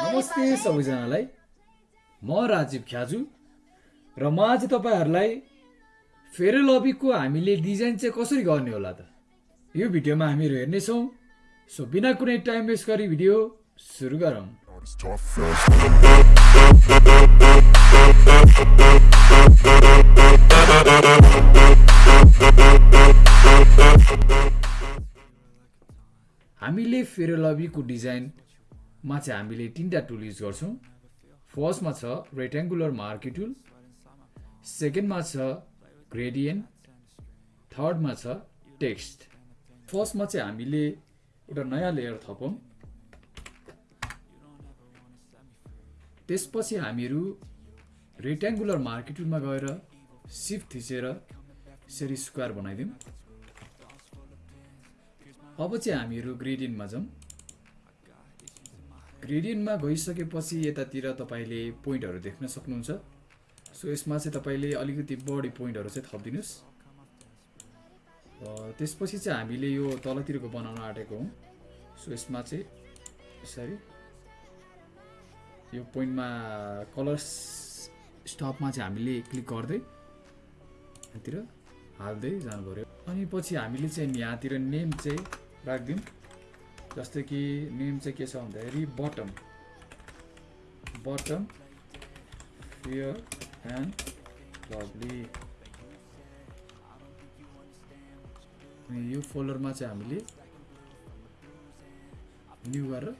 नमस्ते सबैजनालाई। म राजीव ख्याजु र म आज तपाईँहरूलाई फेर लबीको हामीले डिजाइन चाहिँ कसरी गर्ने होला त? यो भिडियोमा हामीहरू हेर्नेछौँ। सो बिना कुनै टाइम वेस्ट गरी भिडियो सुरु गरौँ। हामीले फेरो लबीको डिजाइनमा चाहिँ हामीले तिनवटा टुल युज गर्छौँ। फर्स्टमा छ रेक्ट्याङ्गुलर मार्की टुल। सेकेन्डमा छ ग्रेडियन्ट। थर्डमा छ टेक्स्ट। फर्स्टमा चाहिँ हामीले एउटा नयाँ लेयर थपौँ। त्यसपछि हामीहरू रेक्ट्याङ्गुलर मार्की टुलमा गएर सिफ्ट थिचेर यसरी स्क्वायर बनाइदिउँ। अब चाहिँ हामीहरू ग्रेडियन्टमा जाउँ। ग्रेडियन्टमा गइसकेपछि यतातिर तपाईँले पोइन्टहरू देख्न सक्नुहुन्छ। सो यसमा चाहिँ तपाईँले अलिकति बढी पोइन्टहरू चाहिँ थपिदिनुहोस्। त्यसपछि चाहिँ हामीले यो तलतिरको बनाउन आँटेको हौँ। सो यसमा चाहिँ यसरी यो पोइन्टमा कलर स्टपमा चाहिँ हामीले क्लिक गर्दै यहाँतिर हाल्दै जानु पऱ्यो अनि पछि हामीले चाहिँ यहाँतिर नेम चाहिँ राखिदिउँ। जस्तै कि नेम चाहिँ के छ भन्दाखेरि bottom bottom fair and lovely अनि यो फोल्डरमा चाहिँ हामीले न्यु गरेर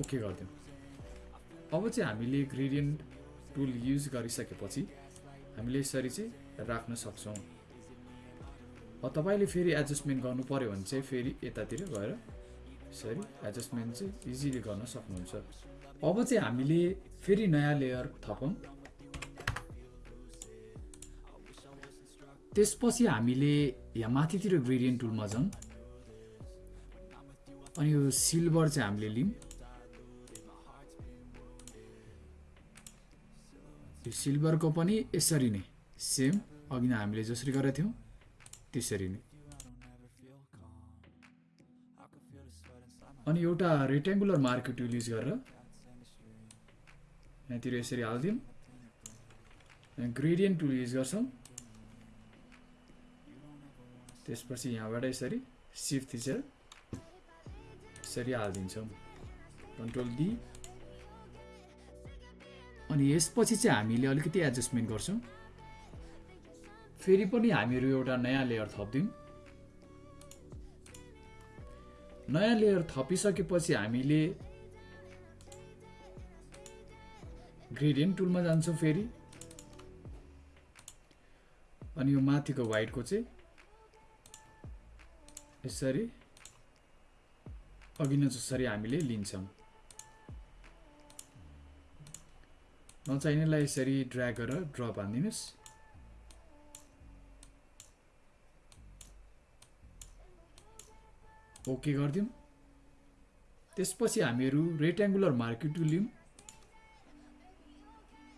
ओके गरिदिउँ अब चाहिँ हामीले ग्रेडियन्ट टुल युज गरिसकेपछि हामीले यसरी चाहिँ राख्न सक्छौँ। तपाईँले फेरि एडजस्टमेन्ट गर्नु पऱ्यो भने चाहिँ फेरि यतातिर गएर यसरी एडजस्टमेन्ट चाहिँ इजिली गर्न सक्नुहुन्छ। अब चाहिँ हामीले फेरि नयाँ लेयर थपौँ। त्यसपछि हामीले यहाँ माथितिर ग्रेडियन्ट टुलमा जाउँ। अनि यो सिल्भर चाहिँ हामीले लिउँ यो सिल्भरको पनि यसरी नै सेम अघि नै हामीले जसरी गरेका थियौँ त्यसरी नै। अनि एउटा रेक्ट्याङ्गुलर मार्केट टुल युज गरेर यहाँतिर यसरी हालिदिउँ। ग्रेडियन्ट टुल युज गर्छौँ। त्यसपछि यहाँबाट यसरी सिफ्ट थिचेर यसरी हालिदिन्छौँ। कन्ट्रोल डी अनि यसपछि चाहिँ हामीले अलिकति एडजस्टमेन्ट गर्छौँ। फेरि पनि हामीहरू एउटा नयाँ लेयर थपिदिउँ। नयाँ लेयर थपिसकेपछि हामीले ग्रेडियन्ट टुलमा जान्छौँ फेरि। अनि यो माथिको वाइटको चाहिँ यसरी अघि नै जसरी हामीले लिन्छौँ। नचाहिनेलाई यसरी ड्र्याग गरेर ड्रप हानिदिनुहोस्। ओके गरिदिउँ। त्यसपछि हामीहरू रेक्ट्याङ्गुलर मार्केट लिउँ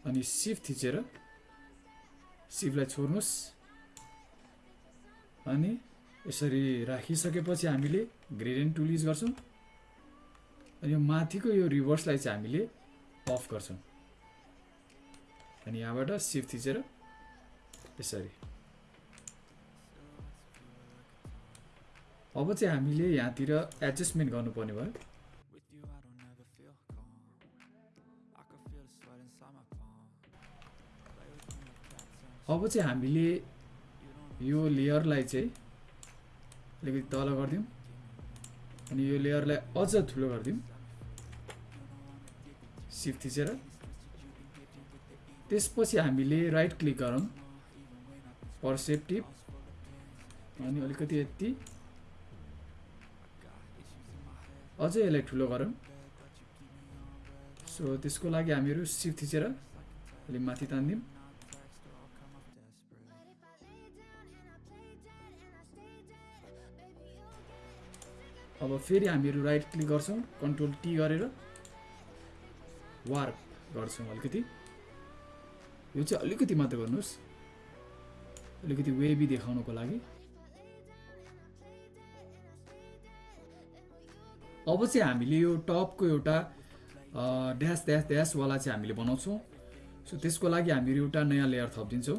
अनि सिफ्ट थिचेर सिफलाई छोड्नुहोस् अनि यसरी राखिसकेपछि हामीले ग्रेडियन्ट टुल युज गर्छौँ अनि यो माथिको यो रिभर्सलाई चाहिँ हामीले अफ गर्छौँ। अनि यहाँबाट सिफ्ट थिचेर यसरी। अब चाहिँ हामीले यहाँतिर एडजस्टमेन्ट गर्नुपर्ने भयो। अब चाहिँ हामीले यो लेयरलाई चाहिँ अलिकति तल गरिदिउँ अनि यो लेयरलाई अझ ठुलो गरिदिउँ। सिफ्ट थिचेर। त्यसपछि हामीले राइट क्लिक गरौँ। पर्सेप्टिभ अनि अलिकति यति। अझै यसलाई ठुलो गरौँ। सो त्यसको लागि हामीहरू सिफ्ट थिचेर अलिक माथि तानिदिउँ अब फेरि हामीहरू राइट क्लिक गर्छौँ कन्ट्रोल टी गरेर वार्प गर्छौँ अलिकति। यो चाहिँ अलिकति मात्र गर्नुहोस्। अलिकति वेबी देखाउनको लागि। अब चाहिँ हामीले यो टपको एउटा ड्यास ड्यास ड्यासवाला चाहिँ हामीले बनाउँछौँ। सो त्यसको लागि हामीहरू एउटा नयाँ लेयर थपिदिन्छौँ।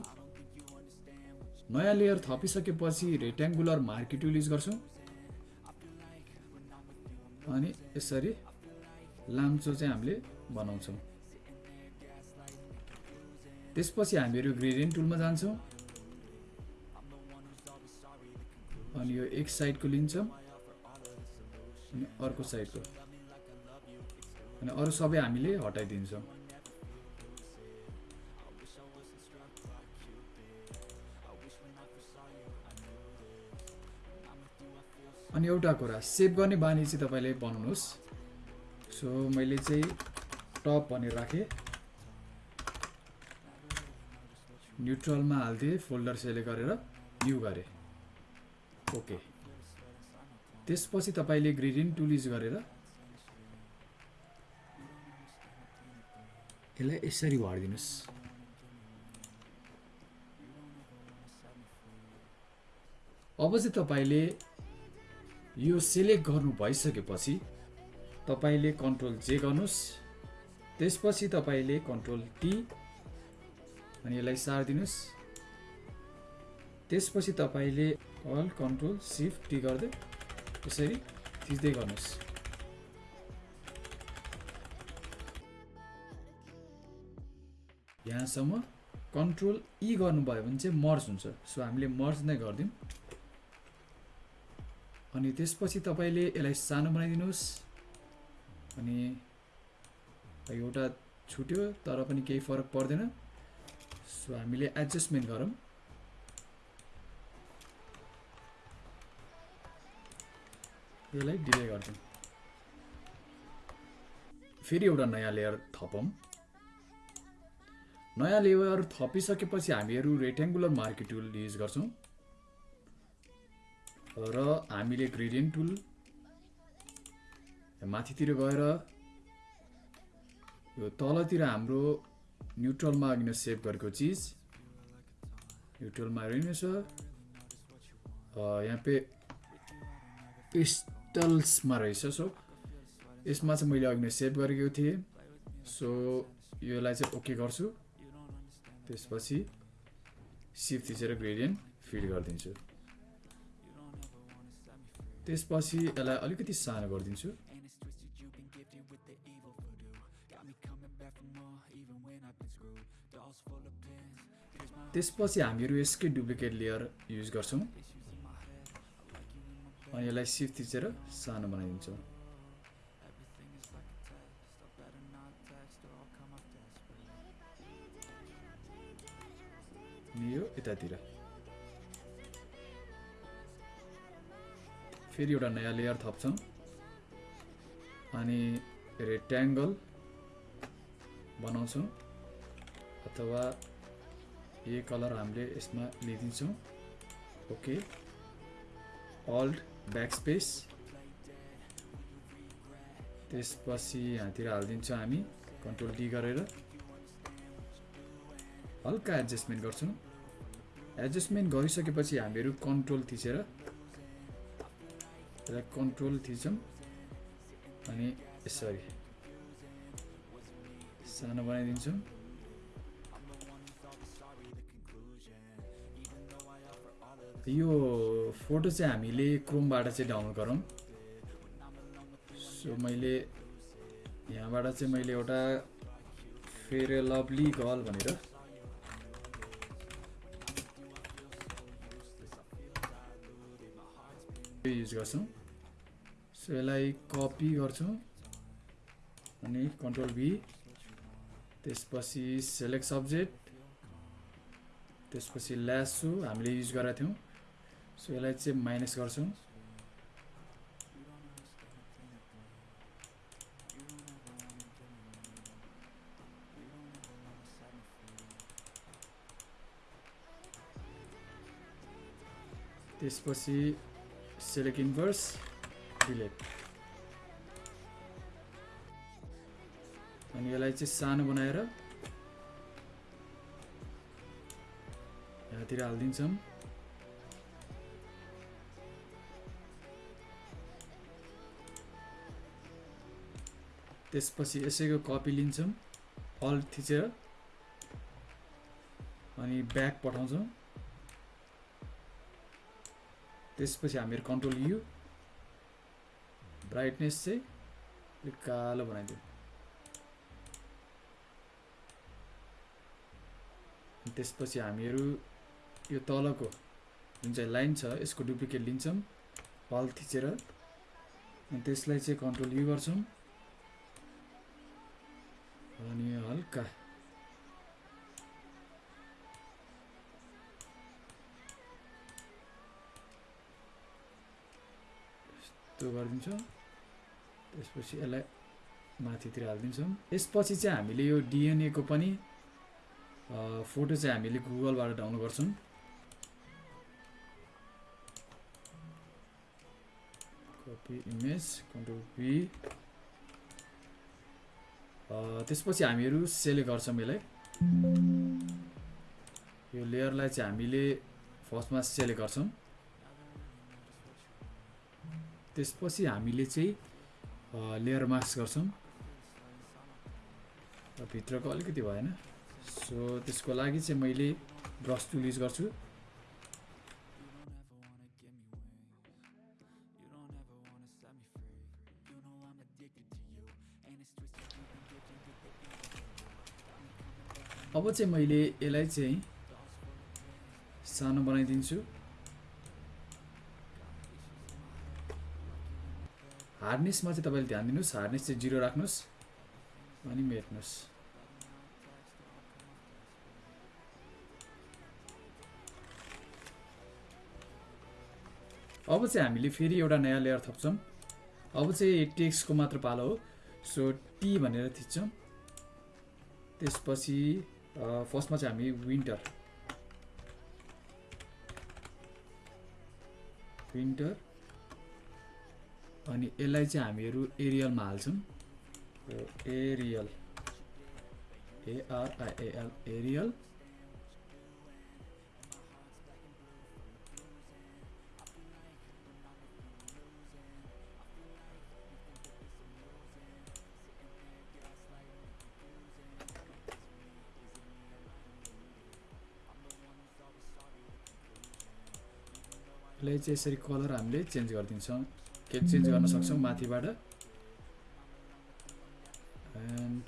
नयाँ लेयर थपिसकेपछि रेक्ट्याङ्गुलर मार्की टुल युज गर्छौँ। अनि यसरी लाम्चो चाहिँ हामीले बनाउँछौँ। त्यसपछि हामीहरू ग्रेडियन्ट टुलमा जान्छौँ। अनि यो एक साइडको लिन्छौँ। अनि अर्को साइडको। अनि अरू सबै हामीले हटाइदिन्छौँ। अनि एउटा कुरा सेभ गर्ने बानी चाहिँ तपाईँले बनाउनुहोस् सो मैले चाहिँ टप भनेर राखेँ। न्युट्रलमा हालिदिएँ फोल्डर सेलेक्ट गरेर न्यू गरेँ। ओके त्यसपछि तपाईँले ग्रेडियन्ट टुल युज गरेर यसलाई यसरी वारिदिनुहोस् अब चाहिँ तपाईँले यो सेलेक्ट गर्नु भइसकेपछि तपाईँले कन्ट्रोल जे गर्नुहोस्। त्यसपछि तपाईँले कन्ट्रोल टी अनि यसलाई सारिदिनुहोस्। त्यसपछि तपाईँले अल कन्ट्रोल सिफ्ट टी गर्दै यसरी थिच्दै गर्नुहोस् यहाँसम्म कन्ट्रोल ई गर्नुभयो भने चाहिँ मर्ज हुन्छ। सो हामीले मर्ज नै गरिदिउँ। अनि त्यसपछि तपाईँले यसलाई सानो बनाइदिनुहोस्। अनि एउटा छुट्यो तर पनि केही फरक पर्दैन। सो हामीले एडजस्टमेन्ट गरौँ। यसलाई डिले गरिदिउँ फेरि एउटा नयाँ लेयर थपौँ। नयाँ लेयर थपिसकेपछि हामीहरू रेक्ट्याङ्गुलर मार्की टुल युज गर्छौँ। र हामीले ग्रेडियन्ट टुल माथितिर गएर यो तलतिर हाम्रो न्युट्रलमा अघि सेभ गरेको चिज न्युट्रलमा रहेछ यहाँ पे पिस्टल्समा रहेछ सो यसमा चाहिँ मैले अघि नै सेभ गरेको थिएँ। सो योलाई चाहिँ ओके गर्छु। त्यसपछि सिप थिचेर ग्रेडियन्ट फिल गरिदिन्छु। त्यसपछि यसलाई अलिकति सानो गरिदिन्छु। त्यसपछि हामीहरू यसकै डुप्लिकेट लेयर युज गर्छौँ। अनि यसलाई सिफ्ट थिचेर सानो बनाइदिन्छौँ। यो यतातिर। फेरि एउटा नयाँ लेयर थप्छौँ। अनि रेक्ट्याङ्गल बनाउँछौँ अथवा यही कलर हामीले यसमा लिइदिन्छौँ ओके। अल्ट ब्याक स्पेस त्यसपछि यहाँतिर हालिदिन्छौँ हामी कन्ट्रोल डी गरेर हल्का एडजस्टमेन्ट गर्छौँ एडजस्टमेन्ट गरिसकेपछि हामीहरू कन्ट्रोल थिचेर यसलाई कन्ट्रोल थिच्छौँ अनि यसरी सानो बनाइदिन्छौँ यो फोटो चाहिँ हामीले क्रोमबाट चाहिँ डाउनलोड गरौँ। सो मैले यहाँबाट चाहिँ मैले एउटा फेयर लभली गर्ल भनेर युज गर्छौँ। सो यसलाई कपी गर्छौँ अनि कन्ट्रोल भी। त्यसपछि सेलेक्ट सब्जेक्ट त्यसपछि ल्यासो हामीले युज गरेका थियौँ। सो यसलाई चाहिँ माइनस गर्छौँ। त्यसपछि सेलेक्ट इन्भर्स डिलेट अनि यसलाई चाहिँ सानो बनाएर यहाँतिर हालिदिन्छौँ। त्यसपछि यसैको कपी लिन्छौँ अल थिचेर अनि ब्याक पठाउँछौँ। त्यसपछि हामीहरू कन्ट्रोल यु ब्राइटनेस चाहिँ अलिक कालो बनाइदिउँ। त्यसपछि हामीहरू यो तलको जुन चाहिँ लाइन छ यसको डुप्लिकेट लिन्छौँ हल थिचेर। अनि त्यसलाई चाहिँ कन्ट्रोल यु गर्छौँ। अनि हल्का यस्तो गरिदिन्छौँ त्यसपछि यसलाई माथितिर हालिदिन्छौँ। यसपछि चाहिँ हामीले यो डिएनएको पनि फोटो चाहिँ हामीले गुगलबाट डाउनलोड गर्छौँ। कपी कन्ट्रोल पी त्यसपछि हामीहरू सेलेक्ट गर्छौँ यसलाई। यो लेयरलाई चाहिँ हामीले फर्स्टमा सेलेक्ट गर्छौँ। त्यसपछि हामीले चाहिँ लेयर मास्क गर्छौँ। भित्रको अलिकति भएन। सो त्यसको लागि चाहिँ मैले ब्रस टुल युज गर्छु। अब चाहिँ मैले यसलाई चाहिँ सानो बनाइदिन्छु। हार्नेसमा चाहिँ तपाईँले ध्यान दिनुहोस्। हार्नेस चाहिँ जिरो राख्नुहोस् अनि मेट्नुहोस्। अब चाहिँ हामीले फेरि एउटा नयाँ लेयर थप्छौँ। अब चाहिँ टेक्स्टको मात्र पालो हो। सो टी भनेर थिच्छौँ। त्यसपछि फर्स्टमा चाहिँ हामी विन्टर। विन्टर। अनि यसलाई चाहिँ हामीहरू एरियलमा हाल्छौँ। Arial. A R I A L Arial. चाहिँ यसरी कलर हामीले चेन्ज गरिदिन्छौँ। के चेन्ज गर्न सक्छौँ माथिबाट? एन्ड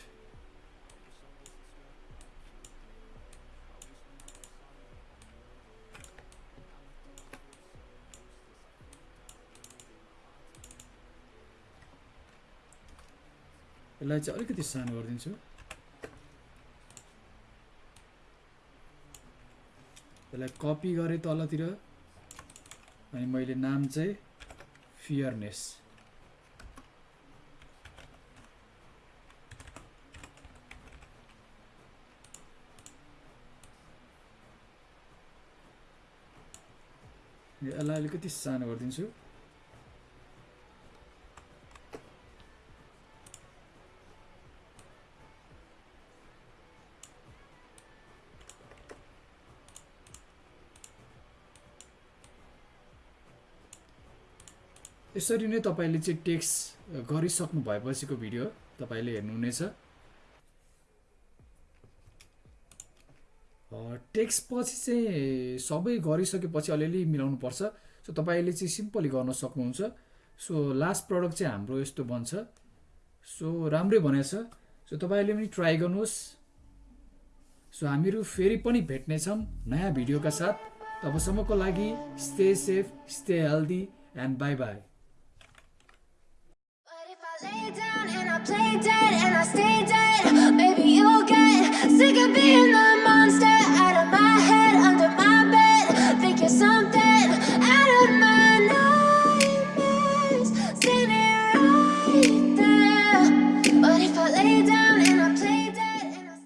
यसलाई चाहिँ अलिकति सानो गरिदिन्छु। यसलाई कपी गरेँ तलतिर। अनि मैले नाम चाहिँ फियरनेस यसलाई अलिकति सानो गरिदिन्छु? यसरी नै तपाईँले चाहिँ टेक्स्ट गरिसक्नु भएपछिको भिडियो तपाईँले हेर्नुहुनेछ टेक्स्ट पछि चाहिँ सबै गरिसकेपछि अलिअलि मिलाउनु पर्छ सो तपाईँले चाहिँ सिम्पली गर्न सक्नुहुन्छ। सो लास्ट प्रडक्ट चाहिँ हाम्रो यस्तो बन्छ। सो राम्रै भनेछ सो तपाईँले पनि ट्राई गर्नुहोस्। सो हामीहरू फेरि पनि भेट्नेछौँ नयाँ भिडियोका साथ। तबसम्मको लागि stay safe stay healthy and bye bye lay down and I play dead and I stay dead. Maybe you'll get sick of being the